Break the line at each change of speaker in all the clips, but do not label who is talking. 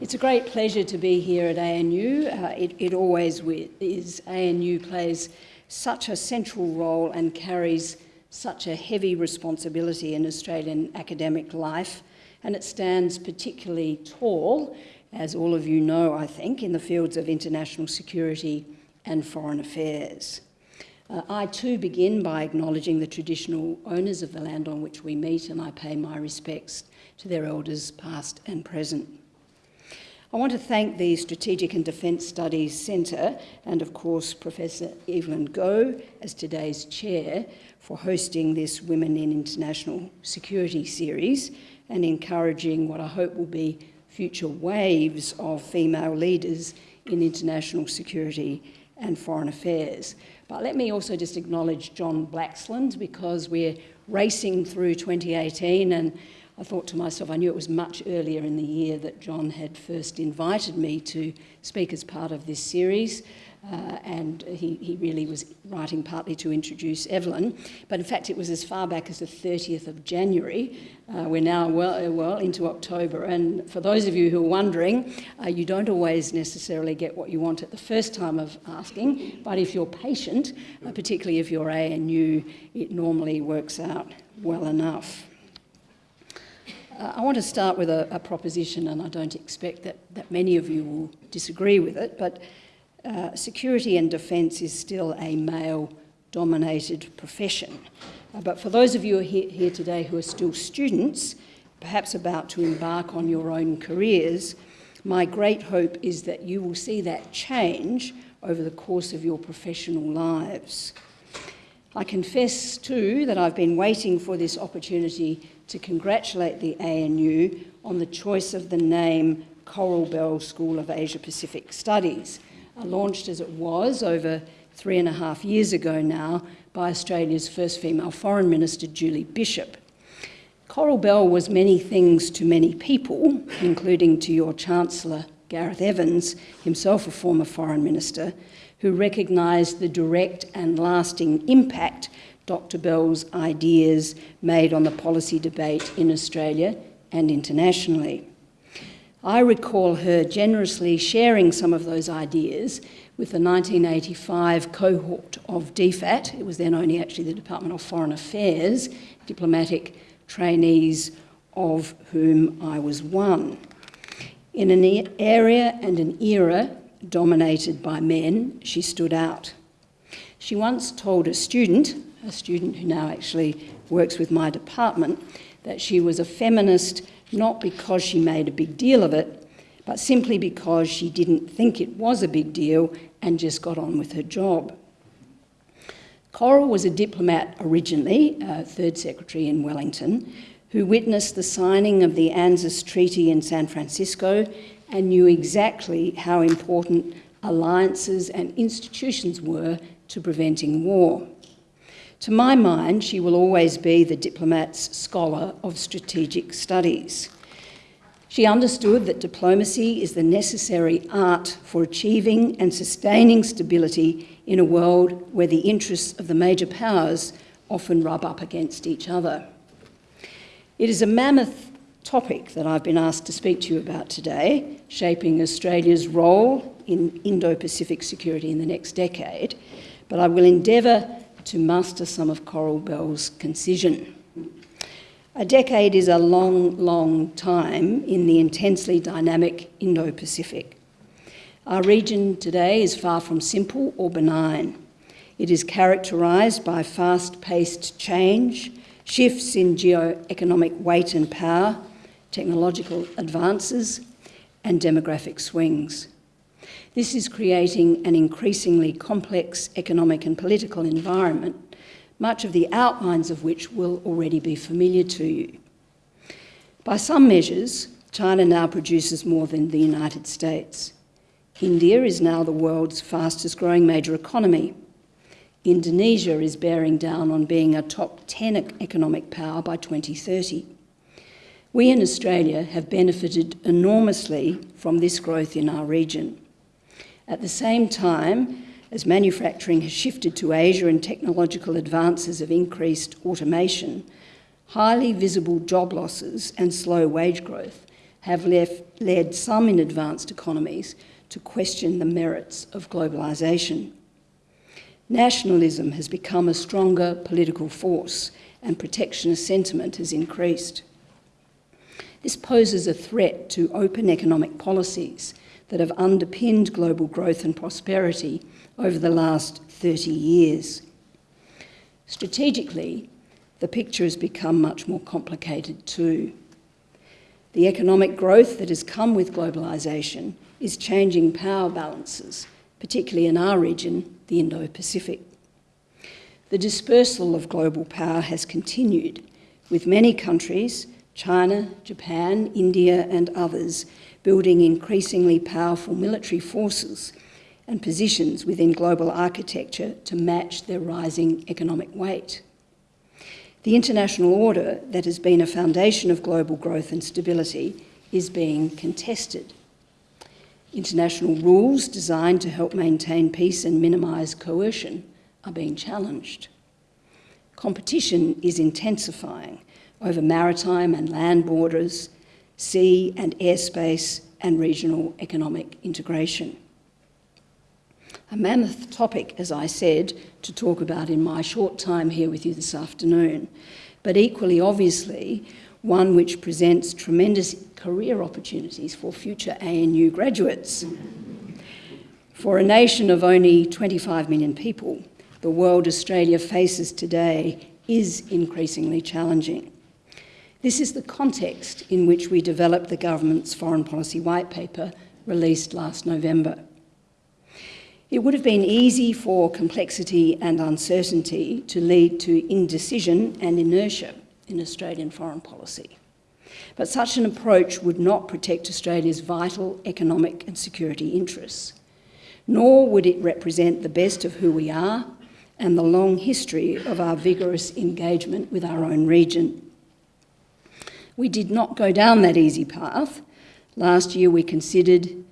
It's a great pleasure to be here at ANU. Uh, it, it always is. ANU plays such a central role and carries such a heavy responsibility in Australian academic life, and it stands particularly tall, as all of you know, I think, in the fields of international security and foreign affairs. Uh, I too begin by acknowledging the traditional owners of the land on which we meet, and I pay my respects to their elders, past and present. I want to thank the Strategic and Defence Studies Centre and, of course, Professor Evelyn Goh as today's chair for hosting this Women in International Security series and encouraging what I hope will be future waves of female leaders in international security and foreign affairs. But let me also just acknowledge John Blaxland because we're racing through 2018 and I thought to myself, I knew it was much earlier in the year that John had first invited me to speak as part of this series. Uh, and he, he really was writing partly to introduce Evelyn. But in fact, it was as far back as the 30th of January. Uh, we're now well, uh, well into October. And for those of you who are wondering, uh, you don't always necessarily get what you want at the first time of asking. But if you're patient, uh, particularly if you're ANU, it normally works out well enough. Uh, I want to start with a, a, proposition, and I don't expect that, that many of you will disagree with it, but uh, security and defence is still a male-dominated profession. Uh, but for those of you here, here today who are still students, perhaps about to embark on your own careers, my great hope is that you will see that change over the course of your professional lives. I confess too that I've been waiting for this opportunity to congratulate the ANU on the choice of the name Coral Bell School of Asia Pacific Studies, uh, launched as it was over three and a half years ago now by Australia's first female Foreign Minister, Julie Bishop. Coral Bell was many things to many people, including to your Chancellor, Gareth Evans, himself a former Foreign Minister, who recognised the direct and lasting impact Dr Bell's ideas made on the policy debate in Australia and internationally. I recall her generously sharing some of those ideas with the 1985 cohort of DFAT, it was then only actually the Department of Foreign Affairs, diplomatic trainees of whom I was one. In an area and an era dominated by men, she stood out. She once told a student a student who now actually works with my department, that she was a feminist not because she made a big deal of it, but simply because she didn't think it was a big deal and just got on with her job. Coral was a diplomat originally, uh, third secretary in Wellington, who witnessed the signing of the ANZUS Treaty in San Francisco and knew exactly how important alliances and institutions were to preventing war. To my mind, she will always be the diplomat's scholar of strategic studies. She understood that diplomacy is the necessary art for achieving and sustaining stability in a world where the interests of the major powers often rub up against each other. It is a mammoth topic that I've been asked to speak to you about today, shaping Australia's role in Indo-Pacific security in the next decade, but I will endeavour to master some of Coral Bell's concision. A decade is a long, long time in the intensely dynamic Indo-Pacific. Our region today is far from simple or benign. It is characterised by fast-paced change, shifts in geo-economic weight and power, technological advances and demographic swings. This is creating an increasingly complex economic and political environment, much of the outlines of which will already be familiar to you. By some measures, China now produces more than the United States. India is now the world's fastest growing major economy. Indonesia is bearing down on being a top 10 economic power by 2030. We in Australia have benefited enormously from this growth in our region. At the same time, as manufacturing has shifted to Asia and technological advances have increased automation, highly visible job losses and slow wage growth have left, led some in advanced economies to question the merits of globalisation. Nationalism has become a stronger political force and protectionist sentiment has increased. This poses a threat to open economic policies that have underpinned global growth and prosperity over the last 30 years. Strategically, the picture has become much more complicated too. The economic growth that has come with globalisation is changing power balances, particularly in our region, the Indo-Pacific. The dispersal of global power has continued, with many countries, China, Japan, India and others, building increasingly powerful military forces and positions within global architecture to match their rising economic weight. The international order that has been a foundation of global growth and stability is being contested. International rules designed to help maintain peace and minimise coercion are being challenged. Competition is intensifying over maritime and land borders, sea and airspace, and regional economic integration. A mammoth topic, as I said, to talk about in my short time here with you this afternoon, but equally obviously, one which presents tremendous career opportunities for future ANU graduates. For a nation of only 25 million people, the world Australia faces today is increasingly challenging. This is the context in which we developed the government's foreign policy white paper released last November. It would have been easy for complexity and uncertainty to lead to indecision and inertia in Australian foreign policy. But such an approach would not protect Australia's vital economic and security interests, nor would it represent the best of who we are and the long history of our vigorous engagement with our own region. We did not go down that easy path. Last year we considered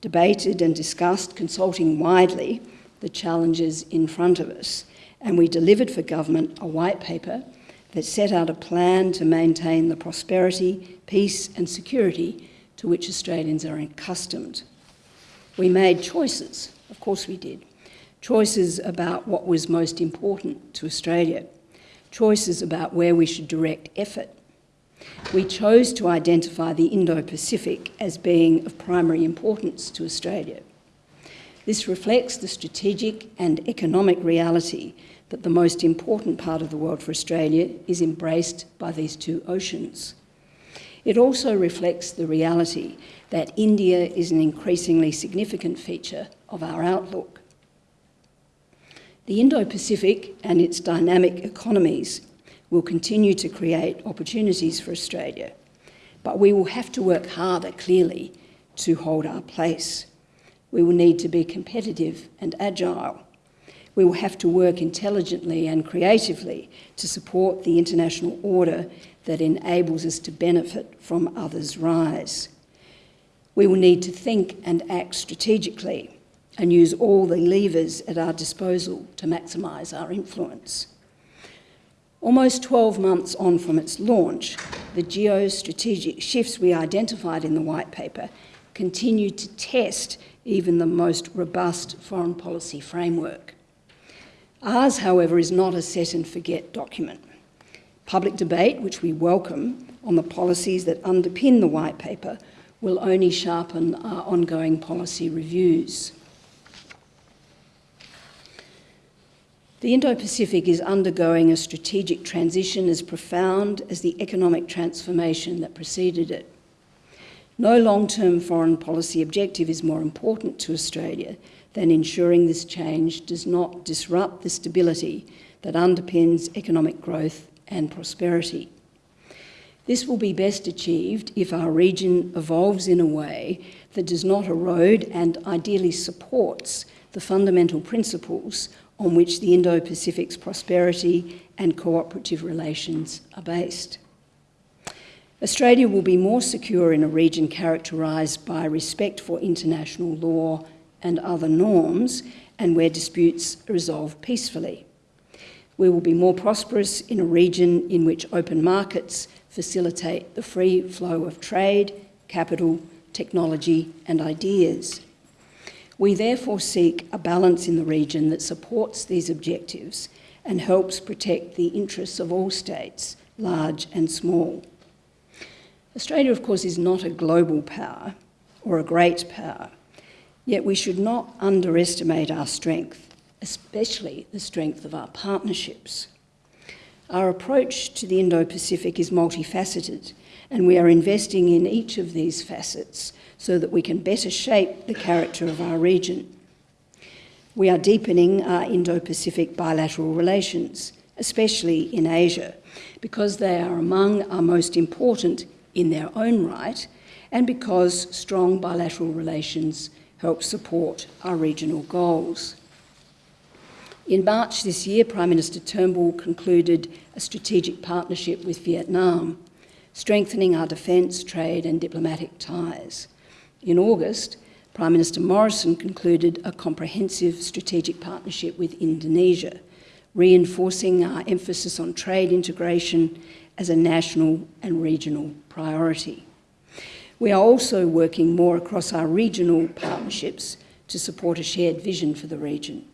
debated and discussed, consulting widely, the challenges in front of us. And we delivered for government a white paper that set out a plan to maintain the prosperity, peace and security to which Australians are accustomed. We made choices, of course we did, choices about what was most important to Australia, choices about where we should direct effort, we chose to identify the Indo-Pacific as being of primary importance to Australia. This reflects the strategic and economic reality that the most important part of the world for Australia is embraced by these two oceans. It also reflects the reality that India is an increasingly significant feature of our outlook. The Indo-Pacific and its dynamic economies will continue to create opportunities for Australia, but we will have to work harder, clearly, to hold our place. We will need to be competitive and agile. We will have to work intelligently and creatively to support the international order that enables us to benefit from others' rise. We will need to think and act strategically and use all the levers at our disposal to maximise our influence. Almost 12 months on from its launch, the geostrategic shifts we identified in the white paper continue to test even the most robust foreign policy framework. Ours, however, is not a set and forget document. Public debate, which we welcome, on the policies that underpin the white paper will only sharpen our ongoing policy reviews. The Indo-Pacific is undergoing a strategic transition as profound as the economic transformation that preceded it. No long-term foreign policy objective is more important to Australia than ensuring this change does not disrupt the stability that underpins economic growth and prosperity. This will be best achieved if our region evolves in a way that does not erode and ideally supports the fundamental principles on which the Indo-Pacific's prosperity and cooperative relations are based. Australia will be more secure in a region characterised by respect for international law and other norms and where disputes are resolved peacefully. We will be more prosperous in a region in which open markets facilitate the free flow of trade capital, technology and ideas. We therefore seek a balance in the region that supports these objectives and helps protect the interests of all states, large and small. Australia, of course, is not a global power or a great power, yet we should not underestimate our strength, especially the strength of our partnerships. Our approach to the Indo-Pacific is multifaceted, and we are investing in each of these facets so that we can better shape the character of our region. We are deepening our Indo-Pacific bilateral relations, especially in Asia, because they are among our most important in their own right and because strong bilateral relations help support our regional goals. In March this year, Prime Minister Turnbull concluded a strategic partnership with Vietnam, strengthening our defence, trade and diplomatic ties. In August, Prime Minister Morrison concluded a comprehensive strategic partnership with Indonesia, reinforcing our emphasis on trade integration as a national and regional priority. We are also working more across our regional partnerships to support a shared vision for the region.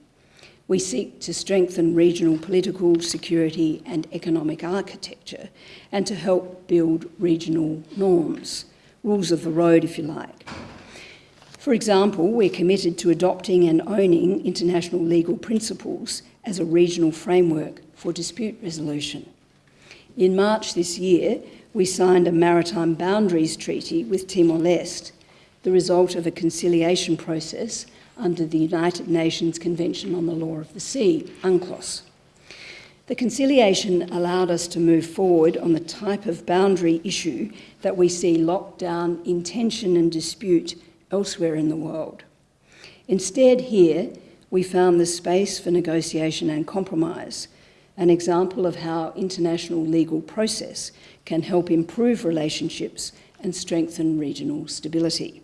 We seek to strengthen regional political, security and economic architecture and to help build regional norms, rules of the road if you like. For example, we're committed to adopting and owning international legal principles as a regional framework for dispute resolution. In March this year, we signed a maritime boundaries treaty with Timor-Leste, the result of a conciliation process under the United Nations Convention on the Law of the Sea, UNCLOS. The conciliation allowed us to move forward on the type of boundary issue that we see locked down in tension and dispute elsewhere in the world. Instead, here, we found the space for negotiation and compromise, an example of how international legal process can help improve relationships and strengthen regional stability.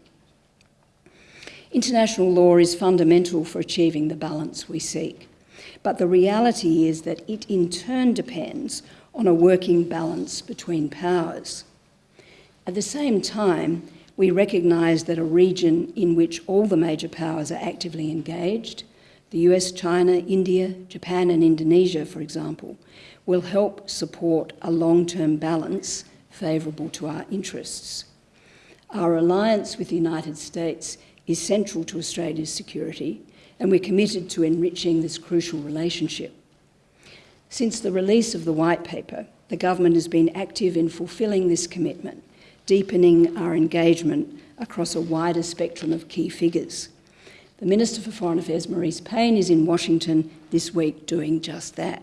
International law is fundamental for achieving the balance we seek, but the reality is that it in turn depends on a working balance between powers. At the same time, we recognise that a region in which all the major powers are actively engaged, the US, China, India, Japan and Indonesia, for example, will help support a long-term balance favourable to our interests. Our alliance with the United States is central to Australia's security and we're committed to enriching this crucial relationship. Since the release of the White Paper, the government has been active in fulfilling this commitment, deepening our engagement across a wider spectrum of key figures. The Minister for Foreign Affairs, Marise Payne, is in Washington this week doing just that.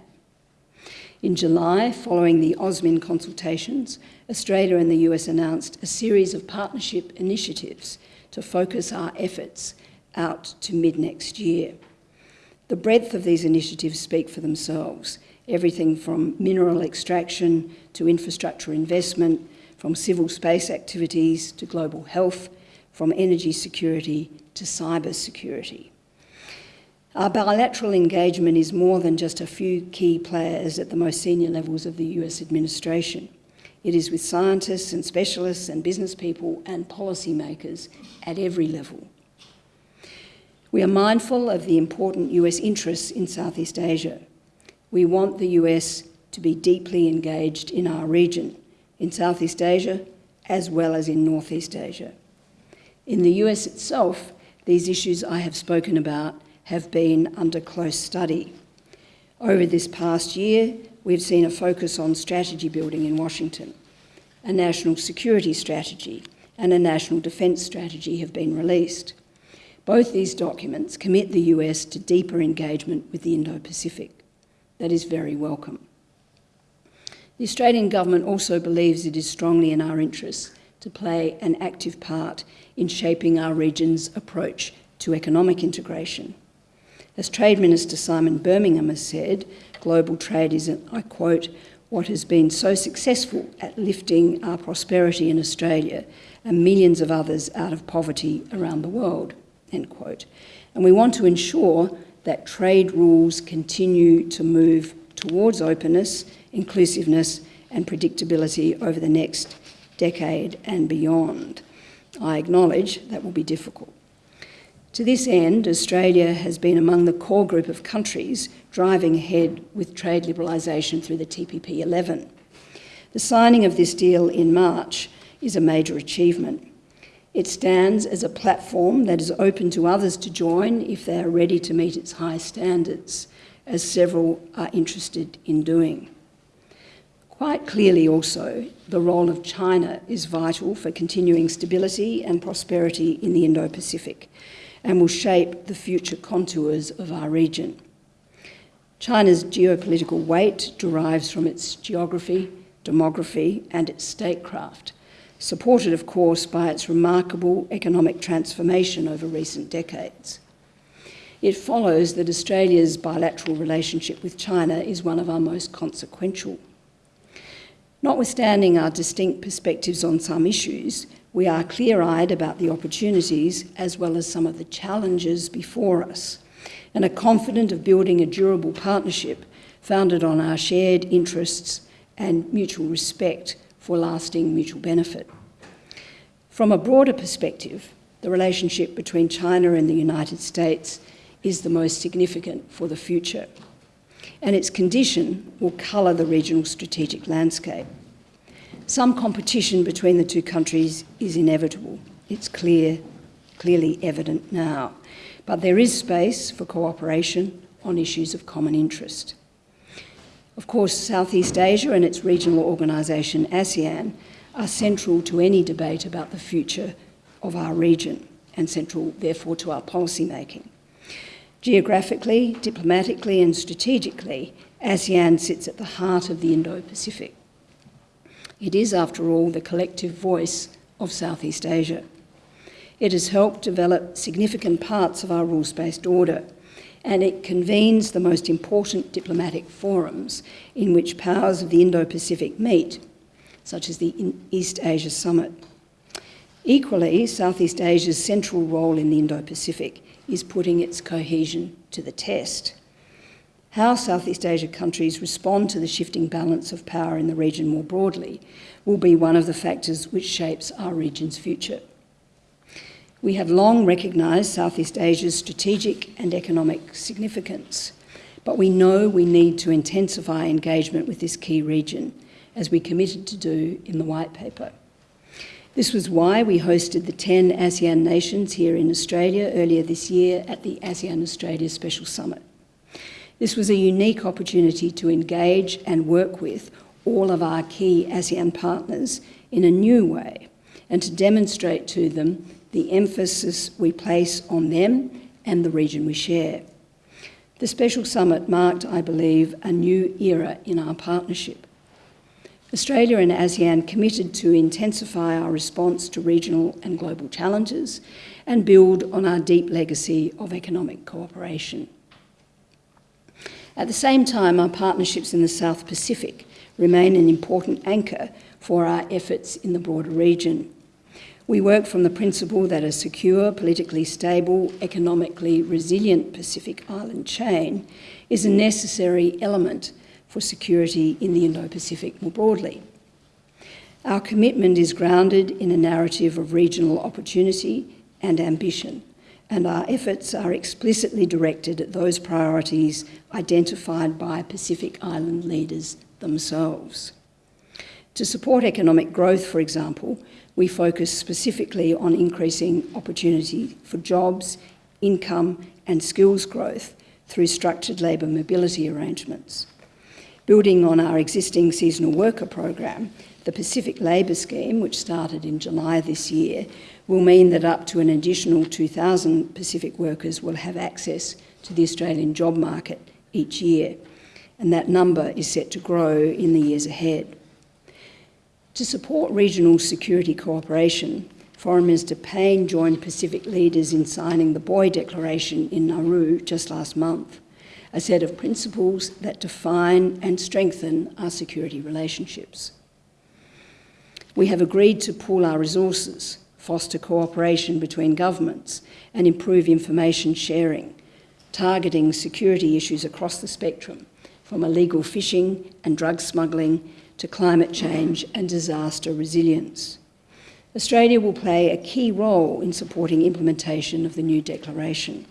In July, following the AUSMIN consultations, Australia and the US announced a series of partnership initiatives to focus our efforts out to mid-next year. The breadth of these initiatives speak for themselves, everything from mineral extraction to infrastructure investment, from civil space activities to global health, from energy security to cyber security. Our bilateral engagement is more than just a few key players at the most senior levels of the US administration. It is with scientists and specialists and business people and policymakers at every level. We are mindful of the important US interests in Southeast Asia. We want the US to be deeply engaged in our region, in Southeast Asia as well as in Northeast Asia. In the US itself, these issues I have spoken about have been under close study. Over this past year, we've seen a focus on strategy building in Washington. A national security strategy and a national defence strategy have been released. Both these documents commit the US to deeper engagement with the Indo-Pacific. That is very welcome. The Australian government also believes it is strongly in our interests to play an active part in shaping our region's approach to economic integration. As Trade Minister Simon Birmingham has said, global trade is, I quote, what has been so successful at lifting our prosperity in Australia and millions of others out of poverty around the world, end quote. And we want to ensure that trade rules continue to move towards openness, inclusiveness and predictability over the next decade and beyond. I acknowledge that will be difficult. To this end, Australia has been among the core group of countries driving ahead with trade liberalisation through the TPP 11. The signing of this deal in March is a major achievement. It stands as a platform that is open to others to join if they are ready to meet its high standards, as several are interested in doing. Quite clearly also, the role of China is vital for continuing stability and prosperity in the Indo-Pacific and will shape the future contours of our region. China's geopolitical weight derives from its geography, demography and its statecraft, supported of course by its remarkable economic transformation over recent decades. It follows that Australia's bilateral relationship with China is one of our most consequential. Notwithstanding our distinct perspectives on some issues, we are clear-eyed about the opportunities as well as some of the challenges before us and are confident of building a durable partnership founded on our shared interests and mutual respect for lasting mutual benefit. From a broader perspective, the relationship between China and the United States is the most significant for the future, and its condition will colour the regional strategic landscape. Some competition between the two countries is inevitable. It's clear, clearly evident now. But there is space for cooperation on issues of common interest. Of course, Southeast Asia and its regional organisation, ASEAN, are central to any debate about the future of our region and central, therefore, to our policy making. Geographically, diplomatically and strategically, ASEAN sits at the heart of the Indo-Pacific. It is, after all, the collective voice of Southeast Asia. It has helped develop significant parts of our rules-based order, and it convenes the most important diplomatic forums in which powers of the Indo-Pacific meet, such as the East Asia Summit. Equally, Southeast Asia's central role in the Indo-Pacific is putting its cohesion to the test. How Southeast Asia countries respond to the shifting balance of power in the region more broadly will be one of the factors which shapes our region's future. We have long recognised Southeast Asia's strategic and economic significance, but we know we need to intensify engagement with this key region, as we committed to do in the White Paper. This was why we hosted the 10 ASEAN nations here in Australia earlier this year at the ASEAN Australia Special Summit. This was a unique opportunity to engage and work with all of our key ASEAN partners in a new way and to demonstrate to them the emphasis we place on them and the region we share. The special summit marked, I believe, a new era in our partnership. Australia and ASEAN committed to intensify our response to regional and global challenges and build on our deep legacy of economic cooperation. At the same time, our partnerships in the South Pacific remain an important anchor for our efforts in the broader region. We work from the principle that a secure, politically stable, economically resilient Pacific Island chain is a necessary element for security in the Indo-Pacific more broadly. Our commitment is grounded in a narrative of regional opportunity and ambition, and our efforts are explicitly directed at those priorities identified by Pacific Island leaders themselves. To support economic growth, for example, we focus specifically on increasing opportunity for jobs, income and skills growth through structured labour mobility arrangements. Building on our existing seasonal worker program, the Pacific Labour Scheme, which started in July this year, will mean that up to an additional 2,000 Pacific workers will have access to the Australian job market each year, and that number is set to grow in the years ahead. To support regional security cooperation, Foreign Minister Payne joined Pacific leaders in signing the Boe Declaration in Nauru just last month, a set of principles that define and strengthen our security relationships. We have agreed to pool our resources, foster cooperation between governments and improve information sharing, targeting security issues across the spectrum, from illegal fishing and drug smuggling to climate change and disaster resilience. Australia will play a key role in supporting implementation of the new declaration.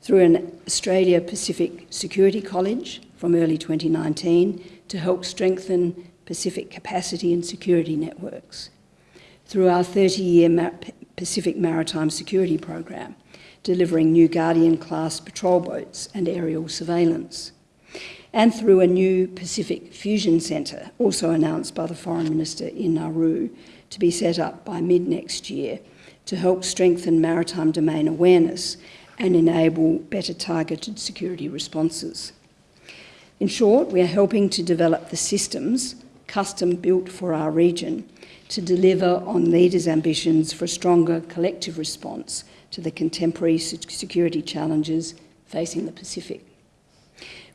Through an Australia Pacific Security College from early 2019 to help strengthen Pacific capacity and security networks. Through our 30-year Pacific Maritime Security Program, delivering new Guardian-class patrol boats and aerial surveillance and through a new Pacific Fusion Centre, also announced by the Foreign Minister in Nauru, to be set up by mid-next year to help strengthen maritime domain awareness and enable better targeted security responses. In short, we are helping to develop the systems custom built for our region to deliver on leaders' ambitions for a stronger collective response to the contemporary security challenges facing the Pacific.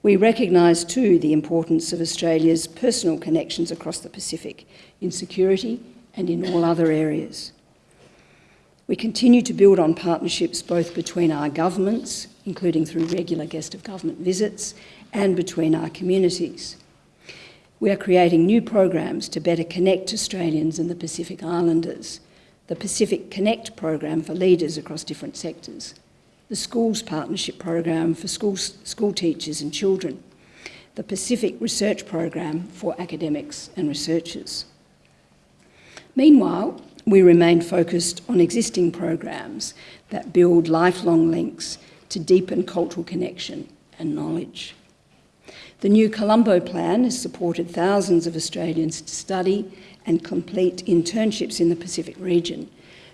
We recognise too the importance of Australia's personal connections across the Pacific in security and in all other areas. We continue to build on partnerships both between our governments, including through regular guest of government visits, and between our communities. We are creating new programs to better connect Australians and the Pacific Islanders. The Pacific Connect program for leaders across different sectors, the Schools Partnership Program for school, school teachers and children, the Pacific Research Program for academics and researchers. Meanwhile, we remain focused on existing programs that build lifelong links to deepen cultural connection and knowledge. The new Colombo Plan has supported thousands of Australians to study and complete internships in the Pacific region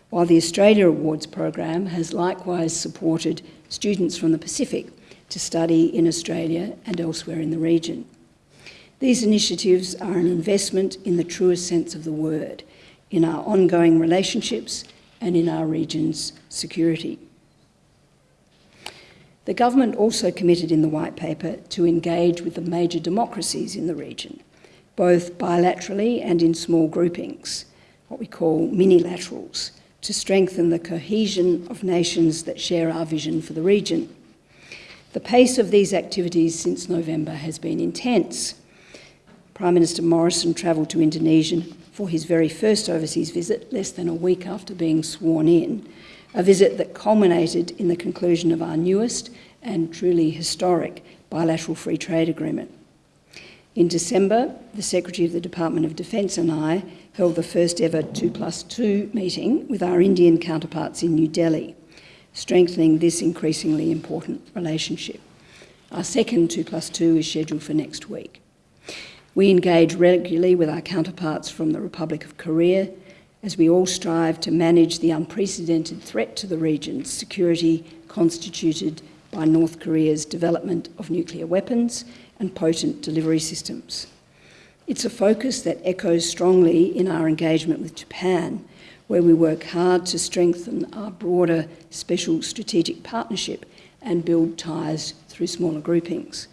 while the Australia Awards program has likewise supported students from the Pacific to study in Australia and elsewhere in the region. These initiatives are an investment in the truest sense of the word, in our ongoing relationships and in our region's security. The government also committed in the White Paper to engage with the major democracies in the region, both bilaterally and in small groupings, what we call minilaterals, to strengthen the cohesion of nations that share our vision for the region. The pace of these activities since November has been intense. Prime Minister Morrison travelled to Indonesia for his very first overseas visit, less than a week after being sworn in, a visit that culminated in the conclusion of our newest and truly historic bilateral free trade agreement. In December, the Secretary of the Department of Defence and I held the first ever 2 plus 2 meeting with our Indian counterparts in New Delhi, strengthening this increasingly important relationship. Our second 2 plus 2 is scheduled for next week. We engage regularly with our counterparts from the Republic of Korea as we all strive to manage the unprecedented threat to the region's security constituted by North Korea's development of nuclear weapons and potent delivery systems. It's a focus that echoes strongly in our engagement with Japan, where we work hard to strengthen our broader special strategic partnership and build ties through smaller groupings.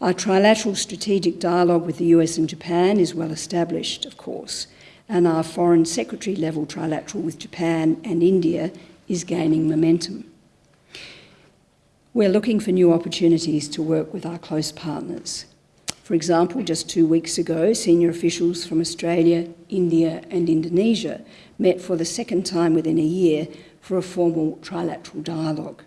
Our trilateral strategic dialogue with the US and Japan is well established, of course, and our Foreign Secretary level trilateral with Japan and India is gaining momentum. We're looking for new opportunities to work with our close partners. For example, just two weeks ago, senior officials from Australia, India and Indonesia met for the second time within a year for a formal trilateral dialogue.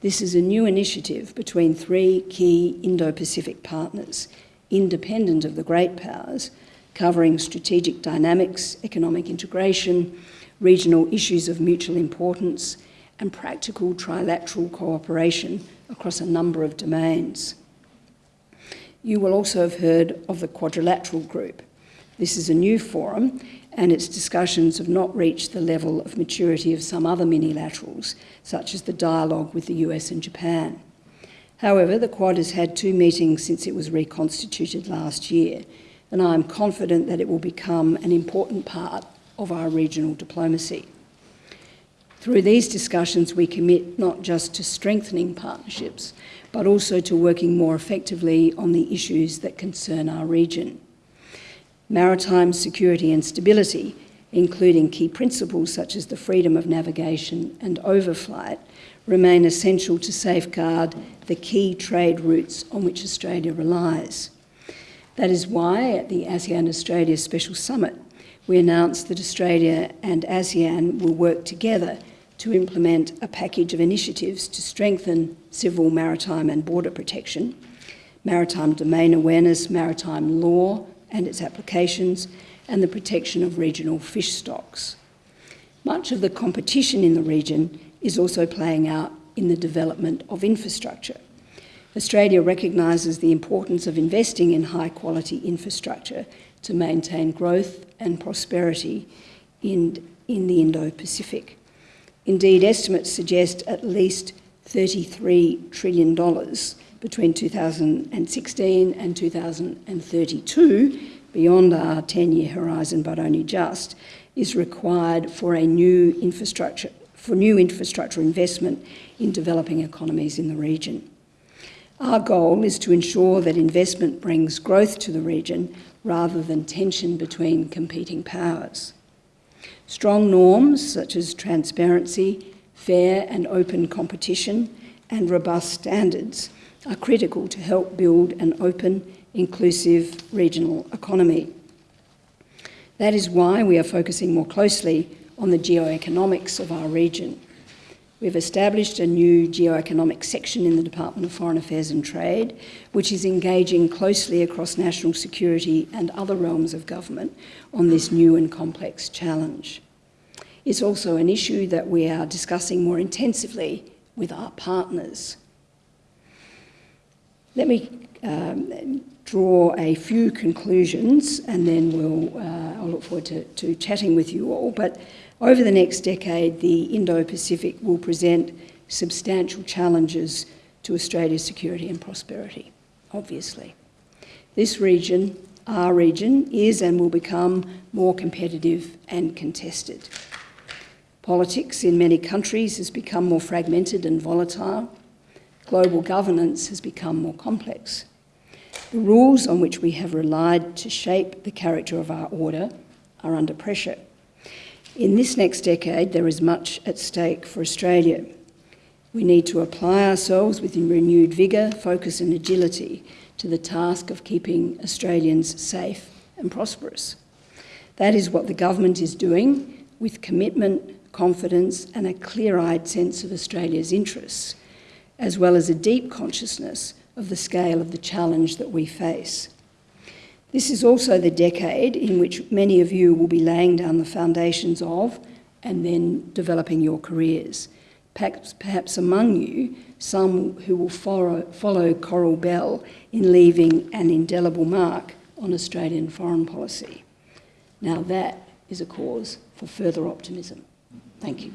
This is a new initiative between three key Indo-Pacific partners, independent of the great powers, covering strategic dynamics, economic integration, regional issues of mutual importance, and practical trilateral cooperation across a number of domains. You will also have heard of the Quadrilateral Group. This is a new forum and its discussions have not reached the level of maturity of some other minilaterals, such as the dialogue with the US and Japan. However, the Quad has had two meetings since it was reconstituted last year, and I am confident that it will become an important part of our regional diplomacy. Through these discussions, we commit not just to strengthening partnerships, but also to working more effectively on the issues that concern our region. Maritime security and stability, including key principles such as the freedom of navigation and overflight, remain essential to safeguard the key trade routes on which Australia relies. That is why at the ASEAN Australia Special Summit, we announced that Australia and ASEAN will work together to implement a package of initiatives to strengthen civil, maritime and border protection, maritime domain awareness, maritime law and its applications, and the protection of regional fish stocks. Much of the competition in the region is also playing out in the development of infrastructure. Australia recognises the importance of investing in high quality infrastructure to maintain growth and prosperity in, in the Indo-Pacific. Indeed, estimates suggest at least $33 trillion between 2016 and 2032, beyond our 10-year horizon but only just, is required for a new infrastructure, for new infrastructure investment in developing economies in the region. Our goal is to ensure that investment brings growth to the region rather than tension between competing powers. Strong norms such as transparency, fair and open competition and robust standards are critical to help build an open, inclusive regional economy. That is why we are focusing more closely on the geoeconomics of our region. We've established a new geoeconomic section in the Department of Foreign Affairs and Trade, which is engaging closely across national security and other realms of government on this new and complex challenge. It's also an issue that we are discussing more intensively with our partners. Let me um, draw a few conclusions and then we'll, uh, I'll look forward to, to chatting with you all. But over the next decade, the Indo-Pacific will present substantial challenges to Australia's security and prosperity, obviously. This region, our region, is and will become more competitive and contested. Politics in many countries has become more fragmented and volatile. Global governance has become more complex. The rules on which we have relied to shape the character of our order are under pressure. In this next decade, there is much at stake for Australia. We need to apply ourselves with renewed vigour, focus and agility to the task of keeping Australians safe and prosperous. That is what the government is doing with commitment, confidence and a clear-eyed sense of Australia's interests, as well as a deep consciousness of the scale of the challenge that we face. This is also the decade in which many of you will be laying down the foundations of and then developing your careers. Perhaps, perhaps among you, some who will follow, follow Coral Bell in leaving an indelible mark on Australian foreign policy. Now that is a cause for further optimism. Thank you.